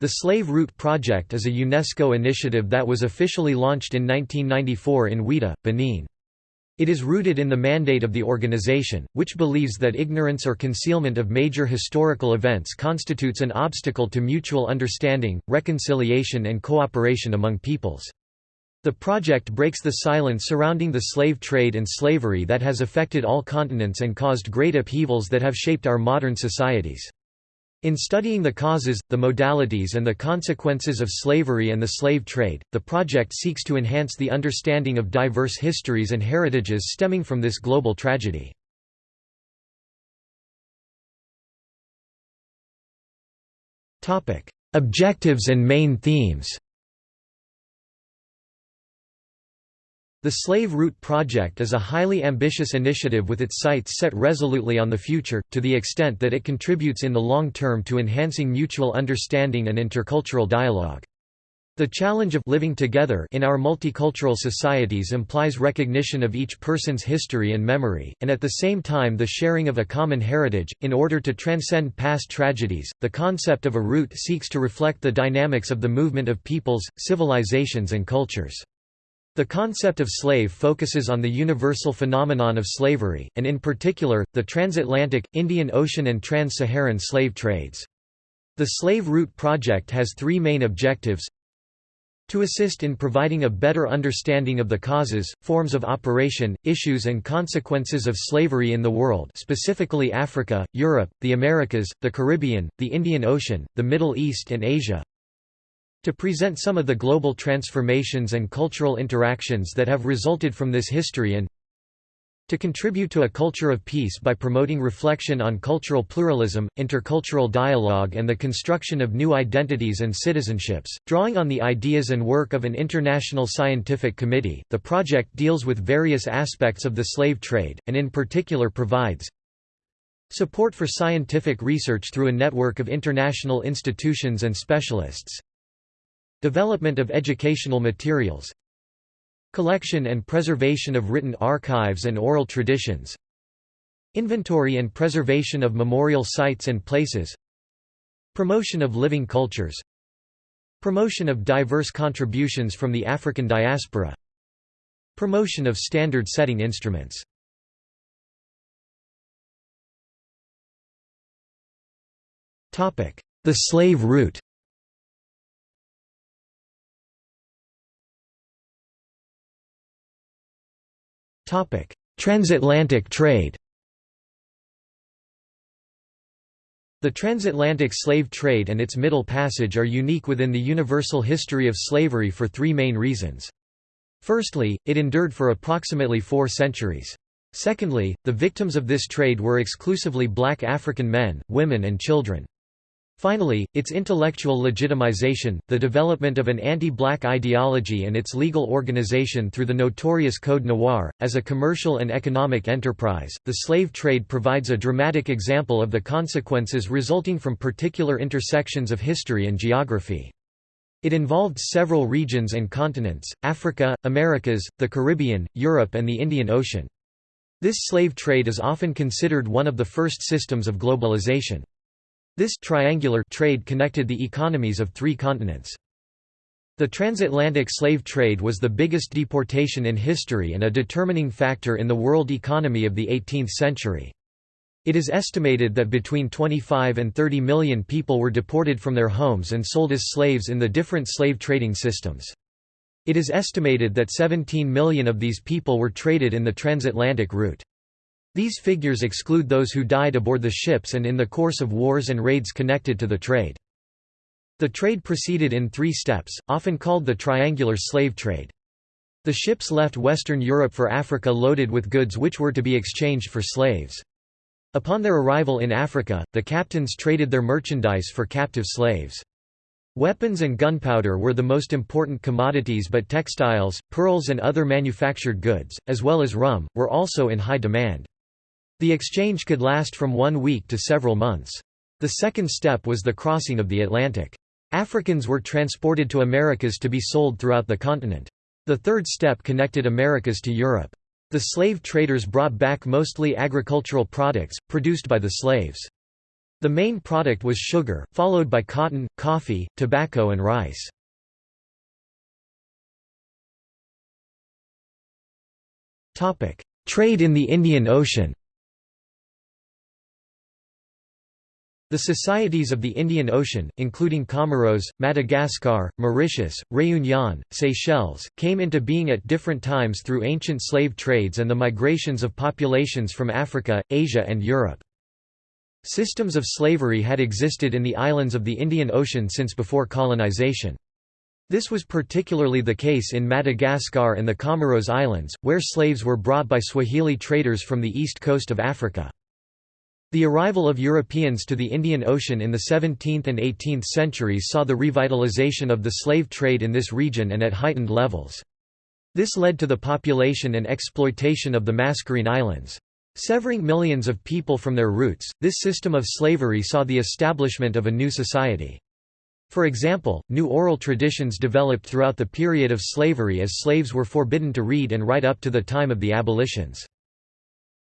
The Slave Route Project is a UNESCO initiative that was officially launched in 1994 in Ouidah, Benin. It is rooted in the mandate of the organization, which believes that ignorance or concealment of major historical events constitutes an obstacle to mutual understanding, reconciliation and cooperation among peoples. The project breaks the silence surrounding the slave trade and slavery that has affected all continents and caused great upheavals that have shaped our modern societies. In studying the causes, the modalities and the consequences of slavery and the slave trade, the project seeks to enhance the understanding of diverse histories and heritages stemming from this global tragedy. Objectives and main themes The Slave Route Project is a highly ambitious initiative with its sights set resolutely on the future, to the extent that it contributes in the long term to enhancing mutual understanding and intercultural dialogue. The challenge of living together in our multicultural societies implies recognition of each person's history and memory, and at the same time the sharing of a common heritage. In order to transcend past tragedies, the concept of a route seeks to reflect the dynamics of the movement of peoples, civilizations, and cultures. The concept of slave focuses on the universal phenomenon of slavery, and in particular, the transatlantic, Indian Ocean and trans-Saharan slave trades. The Slave Route Project has three main objectives to assist in providing a better understanding of the causes, forms of operation, issues and consequences of slavery in the world specifically Africa, Europe, the Americas, the Caribbean, the Indian Ocean, the Middle East and Asia to present some of the global transformations and cultural interactions that have resulted from this history and to contribute to a culture of peace by promoting reflection on cultural pluralism, intercultural dialogue and the construction of new identities and citizenships. Drawing on the ideas and work of an international scientific committee, the project deals with various aspects of the slave trade, and in particular provides support for scientific research through a network of international institutions and specialists, Development of educational materials Collection and preservation of written archives and oral traditions Inventory and preservation of memorial sites and places Promotion of living cultures Promotion of diverse contributions from the African diaspora Promotion of standard-setting instruments. The slave route Transatlantic trade The transatlantic slave trade and its Middle Passage are unique within the universal history of slavery for three main reasons. Firstly, it endured for approximately four centuries. Secondly, the victims of this trade were exclusively black African men, women and children. Finally, its intellectual legitimization, the development of an anti-black ideology and its legal organization through the notorious Code Noir, as a commercial and economic enterprise, the slave trade provides a dramatic example of the consequences resulting from particular intersections of history and geography. It involved several regions and continents, Africa, Americas, the Caribbean, Europe and the Indian Ocean. This slave trade is often considered one of the first systems of globalization. This triangular trade connected the economies of three continents. The transatlantic slave trade was the biggest deportation in history and a determining factor in the world economy of the 18th century. It is estimated that between 25 and 30 million people were deported from their homes and sold as slaves in the different slave trading systems. It is estimated that 17 million of these people were traded in the transatlantic route. These figures exclude those who died aboard the ships and in the course of wars and raids connected to the trade. The trade proceeded in three steps, often called the triangular slave trade. The ships left Western Europe for Africa loaded with goods which were to be exchanged for slaves. Upon their arrival in Africa, the captains traded their merchandise for captive slaves. Weapons and gunpowder were the most important commodities but textiles, pearls and other manufactured goods, as well as rum, were also in high demand. The exchange could last from one week to several months. The second step was the crossing of the Atlantic. Africans were transported to Americas to be sold throughout the continent. The third step connected Americas to Europe. The slave traders brought back mostly agricultural products, produced by the slaves. The main product was sugar, followed by cotton, coffee, tobacco and rice. Trade in the Indian Ocean The societies of the Indian Ocean, including Comoros, Madagascar, Mauritius, Réunion, Seychelles, came into being at different times through ancient slave trades and the migrations of populations from Africa, Asia and Europe. Systems of slavery had existed in the islands of the Indian Ocean since before colonization. This was particularly the case in Madagascar and the Comoros Islands, where slaves were brought by Swahili traders from the east coast of Africa. The arrival of Europeans to the Indian Ocean in the 17th and 18th centuries saw the revitalization of the slave trade in this region and at heightened levels. This led to the population and exploitation of the Mascarene Islands. Severing millions of people from their roots, this system of slavery saw the establishment of a new society. For example, new oral traditions developed throughout the period of slavery as slaves were forbidden to read and write up to the time of the abolitions.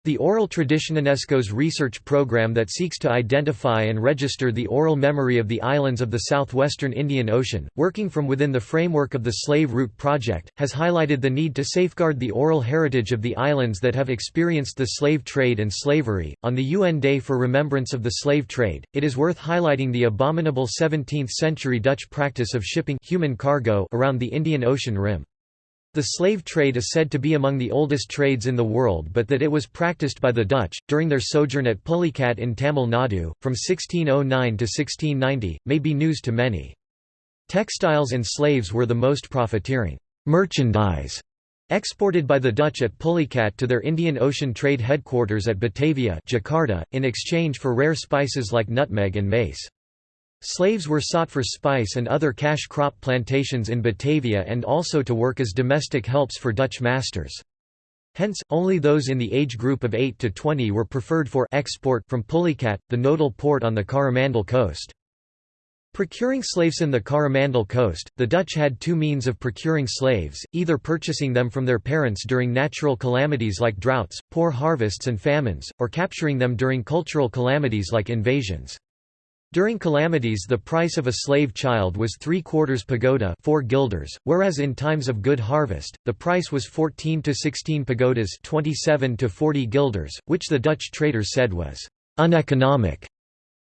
The Oral Tradition UNESCO's research program that seeks to identify and register the oral memory of the islands of the southwestern Indian Ocean, working from within the framework of the Slave Route Project, has highlighted the need to safeguard the oral heritage of the islands that have experienced the slave trade and slavery. On the UN Day for Remembrance of the Slave Trade, it is worth highlighting the abominable 17th century Dutch practice of shipping human cargo around the Indian Ocean rim. The slave trade is said to be among the oldest trades in the world but that it was practiced by the Dutch, during their sojourn at Pulicat in Tamil Nadu, from 1609 to 1690, may be news to many. Textiles and slaves were the most profiteering merchandise exported by the Dutch at Pulicat to their Indian Ocean trade headquarters at Batavia Jakarta, in exchange for rare spices like nutmeg and mace. Slaves were sought for spice and other cash crop plantations in Batavia and also to work as domestic helps for Dutch masters. Hence, only those in the age group of 8 to 20 were preferred for export from Pulicat, the nodal port on the Coromandel coast. Procuring slaves in the Coromandel coast, the Dutch had two means of procuring slaves, either purchasing them from their parents during natural calamities like droughts, poor harvests and famines, or capturing them during cultural calamities like invasions. During calamities the price of a slave child was three quarters pagoda 4 guilders, whereas in times of good harvest, the price was 14 to 16 pagodas 27 to 40 guilders, which the Dutch traders said was uneconomic.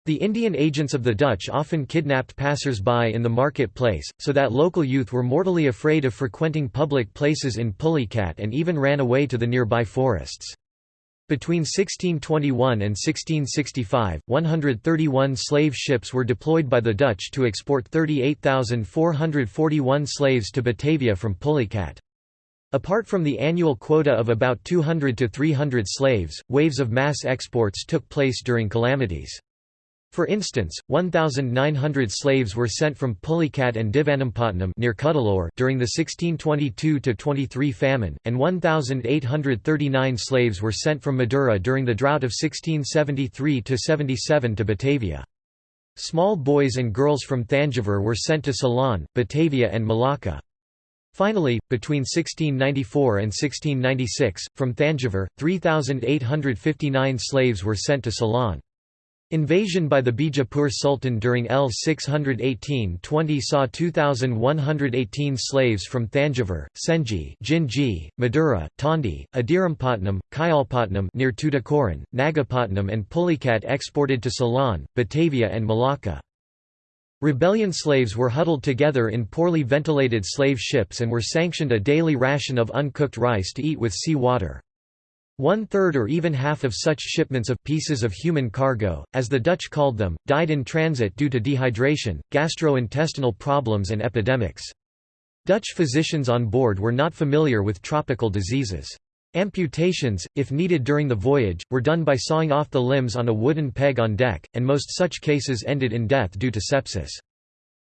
The Indian agents of the Dutch often kidnapped passers-by in the market-place, so that local youth were mortally afraid of frequenting public places in Pulicat and even ran away to the nearby forests. Between 1621 and 1665, 131 slave ships were deployed by the Dutch to export 38,441 slaves to Batavia from Pulicat. Apart from the annual quota of about 200 to 300 slaves, waves of mass exports took place during calamities. For instance, 1,900 slaves were sent from Pulicat and Divanampatnam near Cuddalore during the 1622–23 famine, and 1,839 slaves were sent from Madura during the drought of 1673–77 to Batavia. Small boys and girls from Thanjavur were sent to Ceylon, Batavia and Malacca. Finally, between 1694 and 1696, from Thanjavur, 3,859 slaves were sent to Ceylon. Invasion by the Bijapur Sultan during L 618-20 saw 2,118 slaves from Thanjavur, Senji, Jinji, Madura, Tondi, Adirampatnam, Kayalpatnam near Tuticorin, Nagapatnam and Pulicat exported to Ceylon, Batavia and Malacca. Rebellion slaves were huddled together in poorly ventilated slave ships and were sanctioned a daily ration of uncooked rice to eat with sea water. One-third or even half of such shipments of «pieces of human cargo», as the Dutch called them, died in transit due to dehydration, gastrointestinal problems and epidemics. Dutch physicians on board were not familiar with tropical diseases. Amputations, if needed during the voyage, were done by sawing off the limbs on a wooden peg on deck, and most such cases ended in death due to sepsis.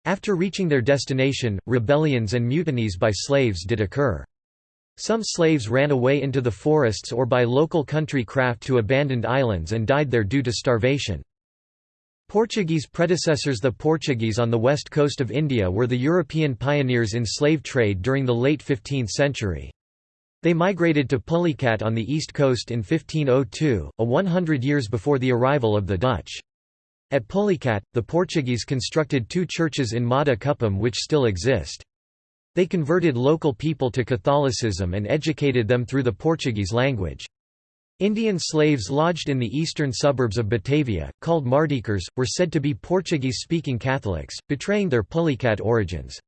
After reaching their destination, rebellions and mutinies by slaves did occur. Some slaves ran away into the forests or by local country craft to abandoned islands and died there due to starvation. Portuguese predecessors The Portuguese on the west coast of India were the European pioneers in slave trade during the late 15th century. They migrated to Pulicat on the east coast in 1502, a 100 years before the arrival of the Dutch. At Pulicat, the Portuguese constructed two churches in Mada Kuppam which still exist. They converted local people to Catholicism and educated them through the Portuguese language. Indian slaves lodged in the eastern suburbs of Batavia, called Mardikers, were said to be Portuguese-speaking Catholics, betraying their Pulicat origins.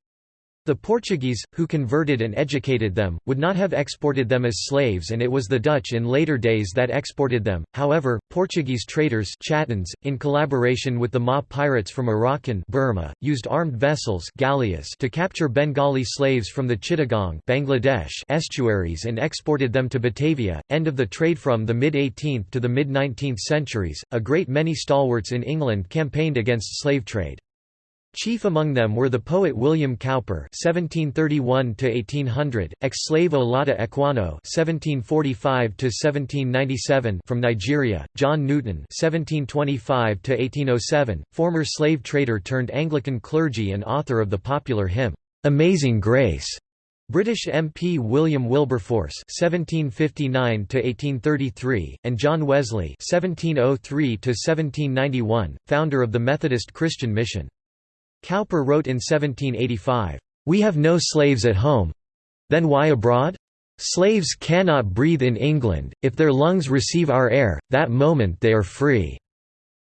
The Portuguese, who converted and educated them, would not have exported them as slaves and it was the Dutch in later days that exported them. However, Portuguese traders Chattans, in collaboration with the Ma pirates from Arakan Burma, used armed vessels galleas to capture Bengali slaves from the Chittagong Bangladesh estuaries and exported them to Batavia. End of the trade From the mid-18th to the mid-19th centuries, a great many stalwarts in England campaigned against slave trade. Chief among them were the poet William Cowper (1731–1800), ex-slave Olaudah Equiano (1745–1797) from Nigeria, John Newton (1725–1807), former slave trader turned Anglican clergy and author of the popular hymn "Amazing Grace." British MP William Wilberforce (1759–1833) and John Wesley (1703–1791), founder of the Methodist Christian Mission. Cowper wrote in 1785, "'We have no slaves at home. Then why abroad? Slaves cannot breathe in England, if their lungs receive our air, that moment they are free.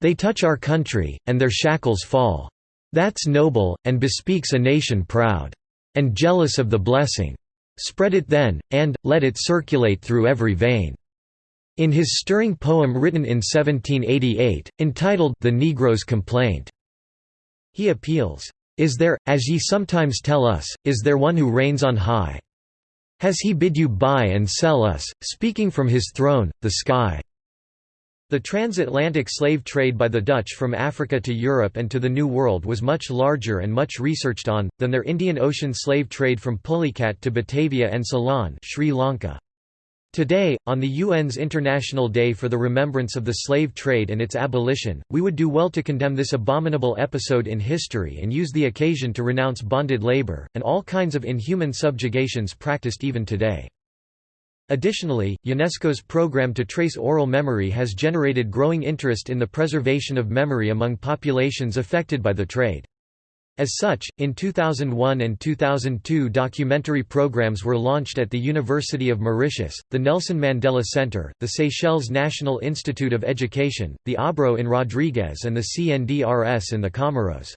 They touch our country, and their shackles fall. That's noble, and bespeaks a nation proud. And jealous of the blessing. Spread it then, and, let it circulate through every vein." In his stirring poem written in 1788, entitled The Negro's Complaint, he appeals, "'Is there, as ye sometimes tell us, is there one who reigns on high? Has he bid you buy and sell us, speaking from his throne, the sky?' The transatlantic slave trade by the Dutch from Africa to Europe and to the New World was much larger and much researched on, than their Indian Ocean slave trade from Pulicat to Batavia and Ceylon Sri Lanka. Today, on the UN's International Day for the Remembrance of the Slave Trade and its abolition, we would do well to condemn this abominable episode in history and use the occasion to renounce bonded labor, and all kinds of inhuman subjugations practiced even today. Additionally, UNESCO's program to trace oral memory has generated growing interest in the preservation of memory among populations affected by the trade. As such, in 2001 and 2002 documentary programs were launched at the University of Mauritius, the Nelson Mandela Center, the Seychelles National Institute of Education, the ABRO in Rodrigues and the CNDRS in the Comoros.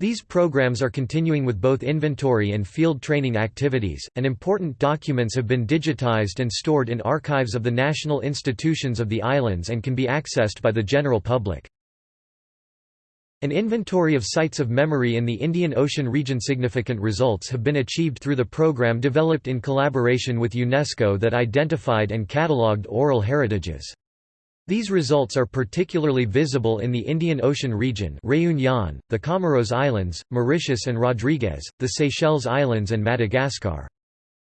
These programs are continuing with both inventory and field training activities, and important documents have been digitized and stored in archives of the national institutions of the islands and can be accessed by the general public. An inventory of sites of memory in the Indian Ocean region significant results have been achieved through the program developed in collaboration with UNESCO that identified and catalogued oral heritages. These results are particularly visible in the Indian Ocean region Réunion, the Comoros Islands, Mauritius and Rodrigues, the Seychelles Islands and Madagascar.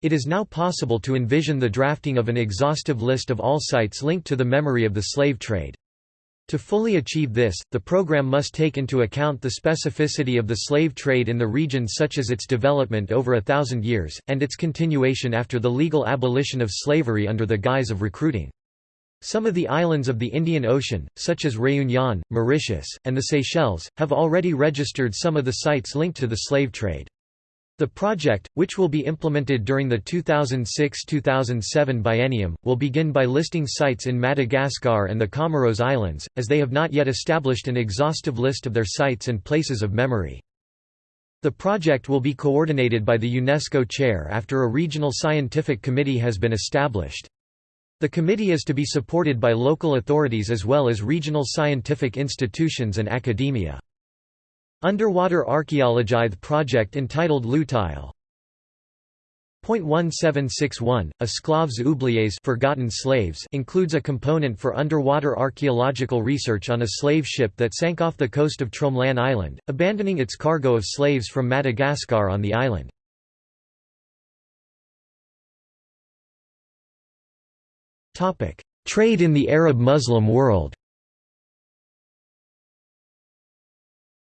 It is now possible to envision the drafting of an exhaustive list of all sites linked to the memory of the slave trade. To fully achieve this, the program must take into account the specificity of the slave trade in the region such as its development over a thousand years, and its continuation after the legal abolition of slavery under the guise of recruiting. Some of the islands of the Indian Ocean, such as Réunion, Mauritius, and the Seychelles, have already registered some of the sites linked to the slave trade. The project, which will be implemented during the 2006–2007 biennium, will begin by listing sites in Madagascar and the Comoros Islands, as they have not yet established an exhaustive list of their sites and places of memory. The project will be coordinated by the UNESCO chair after a regional scientific committee has been established. The committee is to be supported by local authorities as well as regional scientific institutions and academia. Underwater archaeology project entitled Lutile .1761, Esclaves oubliés forgotten slaves includes a component for underwater archaeological research on a slave ship that sank off the coast of Tromelin Island, abandoning its cargo of slaves from Madagascar on the island. Trade in the Arab-Muslim world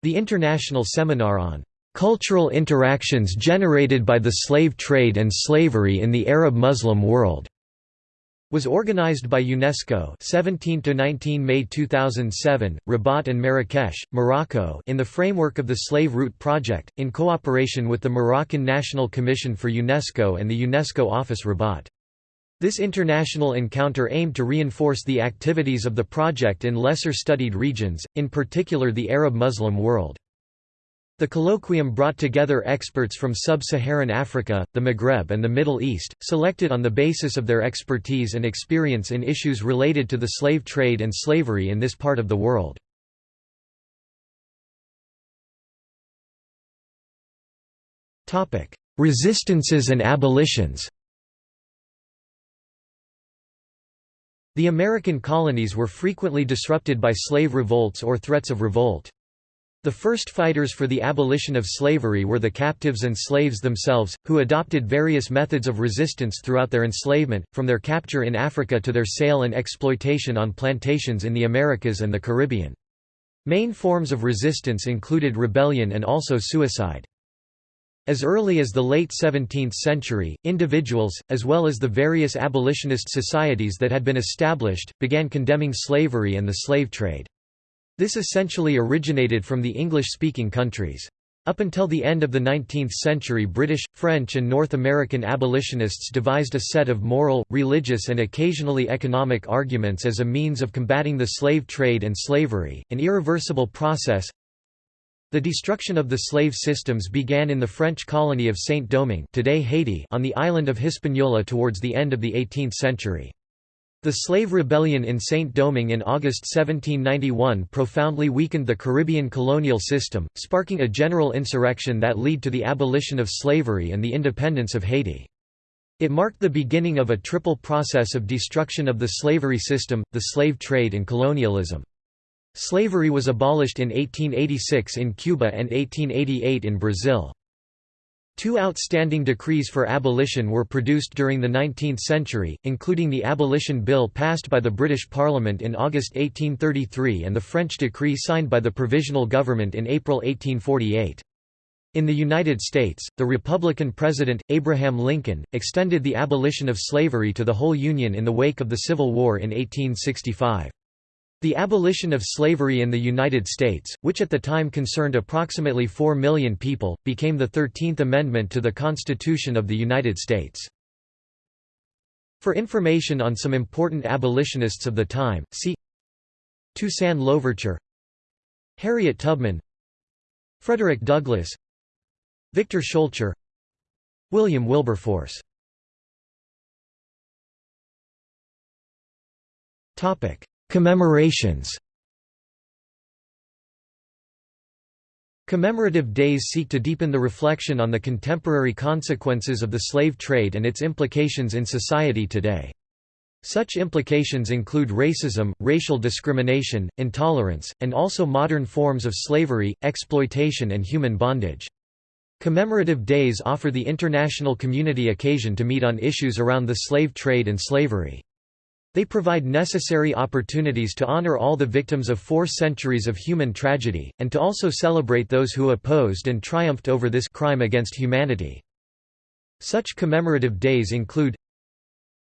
The International Seminar on "...cultural interactions generated by the slave trade and slavery in the Arab-Muslim world", was organized by UNESCO 17 to 19 May 2007 Rabat and Marrakesh Morocco in the framework of the Slave Route project in cooperation with the Moroccan National Commission for UNESCO and the UNESCO office Rabat this international encounter aimed to reinforce the activities of the project in lesser studied regions in particular the Arab Muslim world the colloquium brought together experts from sub-Saharan Africa, the Maghreb and the Middle East, selected on the basis of their expertise and experience in issues related to the slave trade and slavery in this part of the world. Resistances and abolitions The American colonies were frequently disrupted by slave revolts or threats of revolt. The first fighters for the abolition of slavery were the captives and slaves themselves, who adopted various methods of resistance throughout their enslavement, from their capture in Africa to their sale and exploitation on plantations in the Americas and the Caribbean. Main forms of resistance included rebellion and also suicide. As early as the late 17th century, individuals, as well as the various abolitionist societies that had been established, began condemning slavery and the slave trade. This essentially originated from the English-speaking countries. Up until the end of the 19th century British, French and North American abolitionists devised a set of moral, religious and occasionally economic arguments as a means of combating the slave trade and slavery, an irreversible process. The destruction of the slave systems began in the French colony of Saint-Domingue today Haiti on the island of Hispaniola towards the end of the 18th century. The slave rebellion in Saint-Domingue in August 1791 profoundly weakened the Caribbean colonial system, sparking a general insurrection that led to the abolition of slavery and the independence of Haiti. It marked the beginning of a triple process of destruction of the slavery system, the slave trade and colonialism. Slavery was abolished in 1886 in Cuba and 1888 in Brazil. Two outstanding decrees for abolition were produced during the 19th century, including the Abolition Bill passed by the British Parliament in August 1833 and the French decree signed by the Provisional Government in April 1848. In the United States, the Republican President, Abraham Lincoln, extended the abolition of slavery to the whole Union in the wake of the Civil War in 1865. The abolition of slavery in the United States, which at the time concerned approximately 4 million people, became the Thirteenth Amendment to the Constitution of the United States. For information on some important abolitionists of the time, see Toussaint Louverture Harriet Tubman Frederick Douglass Victor Schœlcher William Wilberforce Topic Commemorations Commemorative days seek to deepen the reflection on the contemporary consequences of the slave trade and its implications in society today. Such implications include racism, racial discrimination, intolerance, and also modern forms of slavery, exploitation and human bondage. Commemorative days offer the international community occasion to meet on issues around the slave trade and slavery. They provide necessary opportunities to honor all the victims of four centuries of human tragedy, and to also celebrate those who opposed and triumphed over this crime against humanity. Such commemorative days include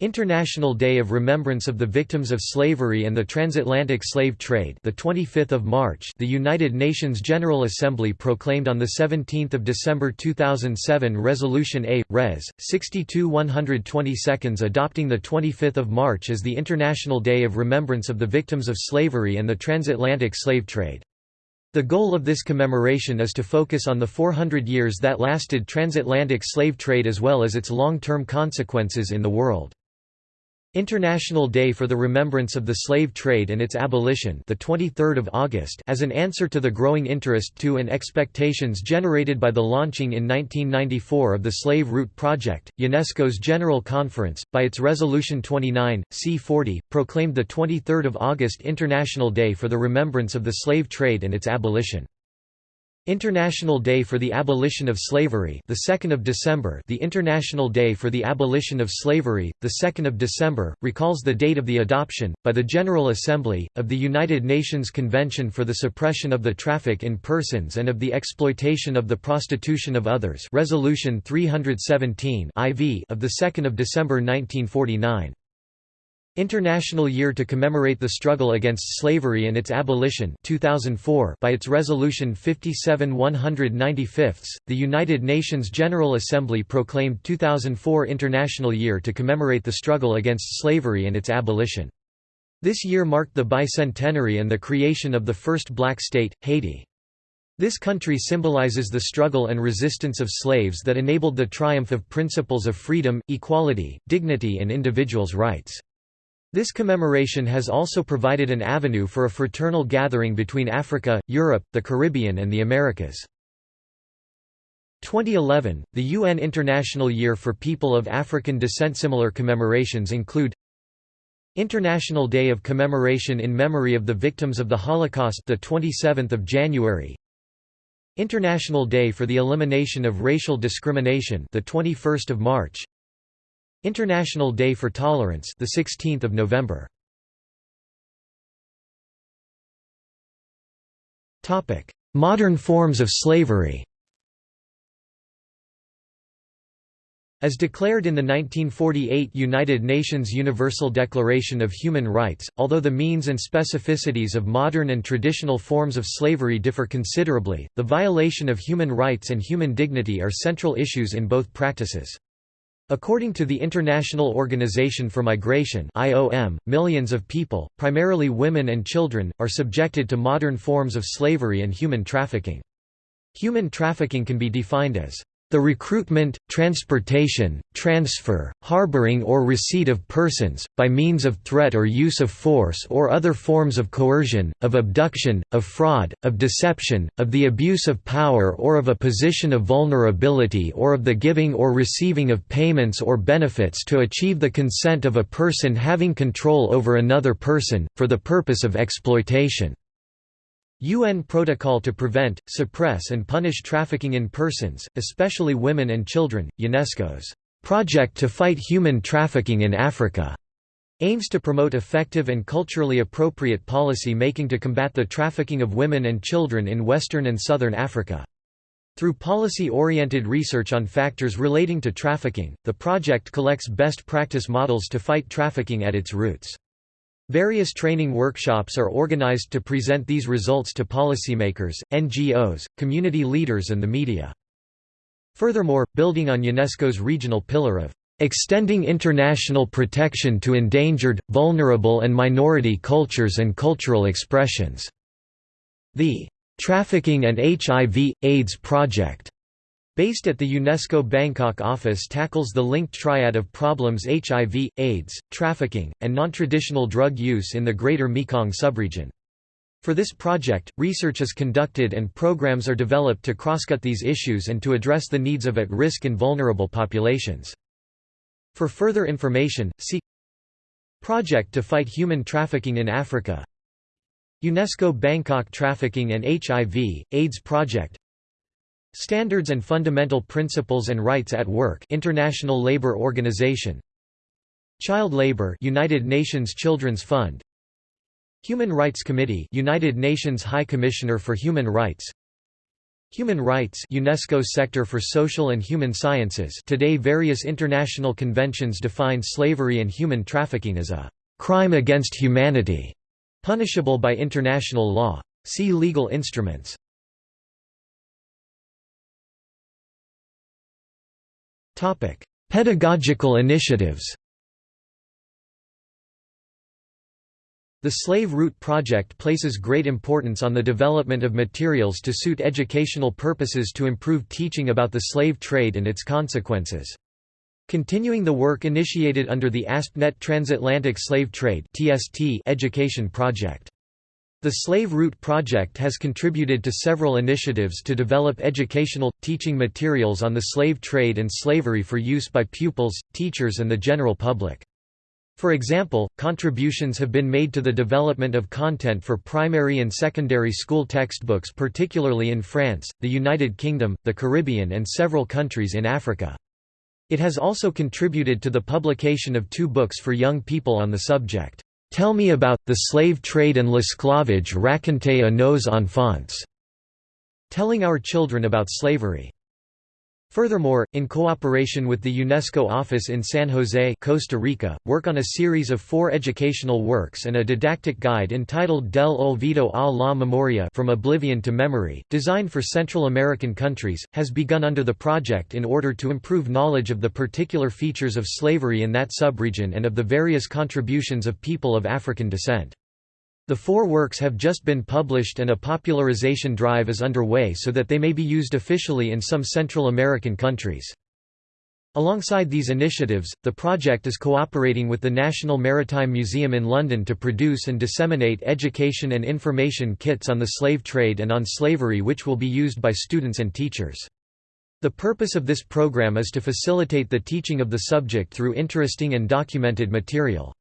International Day of Remembrance of the Victims of Slavery and the Transatlantic Slave Trade the 25th of March the United Nations General Assembly proclaimed on the 17th of December 2007 Resolution A Res 62 122 adopting the 25th of March as the International Day of Remembrance of the Victims of Slavery and the Transatlantic Slave Trade the goal of this commemoration is to focus on the 400 years that lasted transatlantic slave trade as well as its long-term consequences in the world. International Day for the Remembrance of the Slave Trade and its Abolition the 23rd of August as an answer to the growing interest to and expectations generated by the launching in 1994 of the Slave Route Project, UNESCO's General Conference, by its Resolution 29, C40, proclaimed the 23rd of August International Day for the Remembrance of the Slave Trade and its Abolition. International Day for the Abolition of Slavery the 2nd of December The International Day for the Abolition of Slavery, the 2nd of December, recalls the date of the adoption, by the General Assembly, of the United Nations Convention for the Suppression of the Traffic in Persons and of the Exploitation of the Prostitution of Others Resolution 317 IV of the 2nd of December 1949. International Year to commemorate the struggle against slavery and its abolition 2004 by its Resolution 57 195, the United Nations General Assembly proclaimed 2004 International Year to commemorate the struggle against slavery and its abolition. This year marked the bicentenary and the creation of the first black state, Haiti. This country symbolizes the struggle and resistance of slaves that enabled the triumph of principles of freedom, equality, dignity and individuals' rights. This commemoration has also provided an avenue for a fraternal gathering between Africa, Europe, the Caribbean and the Americas. 2011, the UN International Year for People of African Descent. Similar commemorations include International Day of Commemoration in Memory of the Victims of the Holocaust the 27th of January. International Day for the Elimination of Racial Discrimination the 21st of March International Day for Tolerance the 16th of November Topic Modern forms of slavery As declared in the 1948 United Nations Universal Declaration of Human Rights, although the means and specificities of modern and traditional forms of slavery differ considerably, the violation of human rights and human dignity are central issues in both practices. According to the International Organization for Migration (IOM), millions of people, primarily women and children, are subjected to modern forms of slavery and human trafficking. Human trafficking can be defined as the recruitment, transportation, transfer, harboring or receipt of persons, by means of threat or use of force or other forms of coercion, of abduction, of fraud, of deception, of the abuse of power or of a position of vulnerability or of the giving or receiving of payments or benefits to achieve the consent of a person having control over another person, for the purpose of exploitation. UN Protocol to Prevent, Suppress and Punish Trafficking in Persons, especially Women and Children, UNESCO's Project to Fight Human Trafficking in Africa aims to promote effective and culturally appropriate policy making to combat the trafficking of women and children in Western and Southern Africa. Through policy-oriented research on factors relating to trafficking, the project collects best practice models to fight trafficking at its roots. Various training workshops are organized to present these results to policymakers, NGOs, community leaders and the media. Furthermore, building on UNESCO's regional pillar of extending international protection to endangered, vulnerable and minority cultures and cultural expressions. The Trafficking and HIV, AIDS Project Based at the UNESCO Bangkok office tackles the linked triad of problems HIV, AIDS, trafficking, and non-traditional drug use in the Greater Mekong subregion. For this project, research is conducted and programs are developed to crosscut these issues and to address the needs of at-risk and vulnerable populations. For further information, see Project to Fight Human Trafficking in Africa UNESCO Bangkok Trafficking and HIV, AIDS Project Standards and Fundamental Principles and Rights at Work International Labour Organization Child Labor United Nations Children's Fund Human Rights Committee United Nations High Commissioner for Human Rights Human Rights UNESCO Sector for Social and Human Sciences Today various international conventions define slavery and human trafficking as a crime against humanity punishable by international law. See legal instruments. Pedagogical initiatives The Slave Route Project places great importance on the development of materials to suit educational purposes to improve teaching about the slave trade and its consequences. Continuing the work initiated under the ASPnet Transatlantic Slave Trade education project. The Slave Route Project has contributed to several initiatives to develop educational, teaching materials on the slave trade and slavery for use by pupils, teachers and the general public. For example, contributions have been made to the development of content for primary and secondary school textbooks particularly in France, the United Kingdom, the Caribbean and several countries in Africa. It has also contributed to the publication of two books for young people on the subject. Tell me about, the slave trade and l'esclavage raconté à nos enfants. Telling our children about slavery. Furthermore, in cooperation with the UNESCO office in San Jose, Costa Rica, work on a series of four educational works and a didactic guide entitled Del Olvido a la Memoria From Oblivion to Memory, designed for Central American countries, has begun under the project in order to improve knowledge of the particular features of slavery in that subregion and of the various contributions of people of African descent. The four works have just been published and a popularization drive is underway so that they may be used officially in some Central American countries. Alongside these initiatives, the project is cooperating with the National Maritime Museum in London to produce and disseminate education and information kits on the slave trade and on slavery which will be used by students and teachers. The purpose of this program is to facilitate the teaching of the subject through interesting and documented material.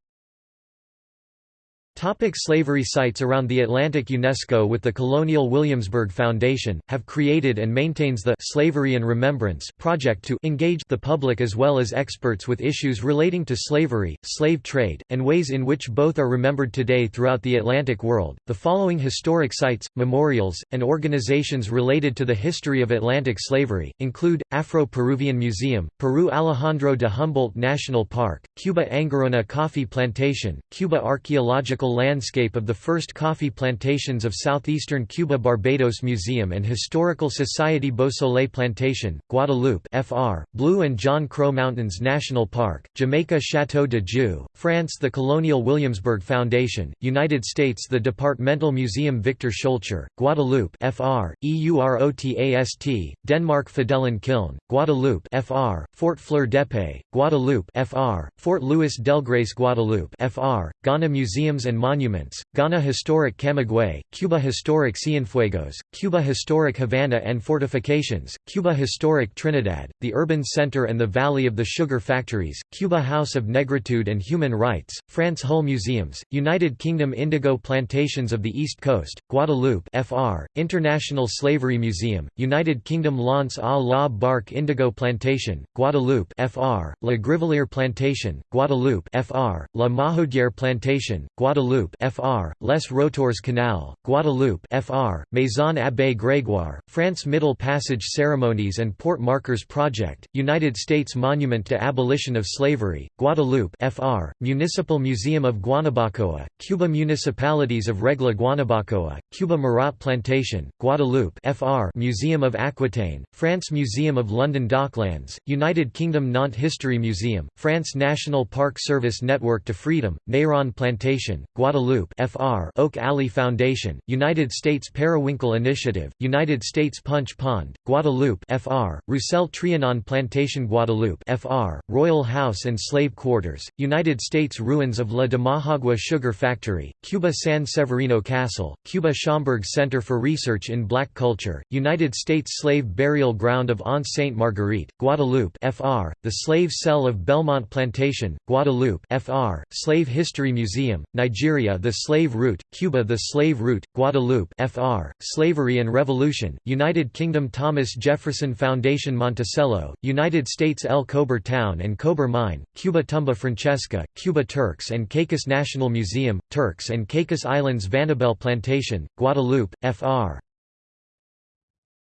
Topic slavery sites around the Atlantic UNESCO with the Colonial Williamsburg Foundation, have created and maintains the Slavery and Remembrance project to engage the public as well as experts with issues relating to slavery, slave trade, and ways in which both are remembered today throughout the Atlantic world. The following historic sites, memorials, and organizations related to the history of Atlantic slavery, include, Afro-Peruvian Museum, Peru Alejandro de Humboldt National Park, Cuba Angerona Coffee Plantation, Cuba Archaeological landscape of the first coffee plantations of southeastern Cuba Barbados Museum and Historical Society Beausoleil Plantation, Guadeloupe FR, Blue and John Crow Mountains National Park, Jamaica Château de Joux, France the Colonial Williamsburg Foundation, United States the Departmental Museum Victor Schœlcher, Guadeloupe FR, EUROTAST, Denmark Fidèle Kiln, Guadeloupe FR, Fort Fleur d'Epée, Guadeloupe FR, Fort Louis Delgrès Guadeloupe FR, Ghana Museums and and Monuments, Ghana Historic Camagüey, Cuba Historic Cienfuegos, Cuba Historic Havana and Fortifications, Cuba Historic Trinidad, the Urban Center and the Valley of the Sugar Factories, Cuba House of Negritude and Human Rights, France Hull Museums, United Kingdom Indigo Plantations of the East Coast, Guadeloupe FR, International Slavery Museum, United Kingdom L'Anse à la Barque Indigo Plantation, Guadeloupe FR, La Grivelier Plantation, Guadeloupe FR, La Mahodière Plantation, Guadeloupe Guadeloupe FR, Les Rotours Canal, Guadeloupe FR, Maison Abbé Grégoire, France Middle Passage Ceremonies and Port Markers Project, United States Monument to Abolition of Slavery, Guadeloupe FR, Municipal Museum of Guanabacoa, Cuba Municipalities of Regla Guanabacoa, Cuba Murat Plantation, Guadeloupe FR, Museum of Aquitaine, France Museum of London Docklands, United Kingdom Nantes History Museum, France National Park Service Network to Freedom, Neyron Plantation, Guadeloupe FR Oak Alley Foundation, United States Periwinkle Initiative, United States Punch Pond, Guadeloupe FR, Roussel Trianon Plantation Guadeloupe FR, Royal House and Slave Quarters, United States Ruins of La Demajagua Sugar Factory, Cuba San Severino Castle, Cuba Schomburg Center for Research in Black Culture, United States Slave Burial Ground of Anse Sainte Marguerite, Guadeloupe FR, the Slave Cell of Belmont Plantation, Guadeloupe FR, Slave History Museum, Nigeria Nigeria The Slave Route, Cuba The Slave Route, Guadeloupe FR, Slavery and Revolution, United Kingdom Thomas Jefferson Foundation Monticello, United States El Cobar Town and Cobar Mine, Cuba Tumba Francesca, Cuba Turks and Caicos National Museum, Turks and Caicos Islands Vanibel Plantation, Guadeloupe, FR.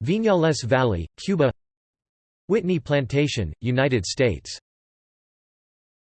Viñales Valley, Cuba Whitney Plantation, United States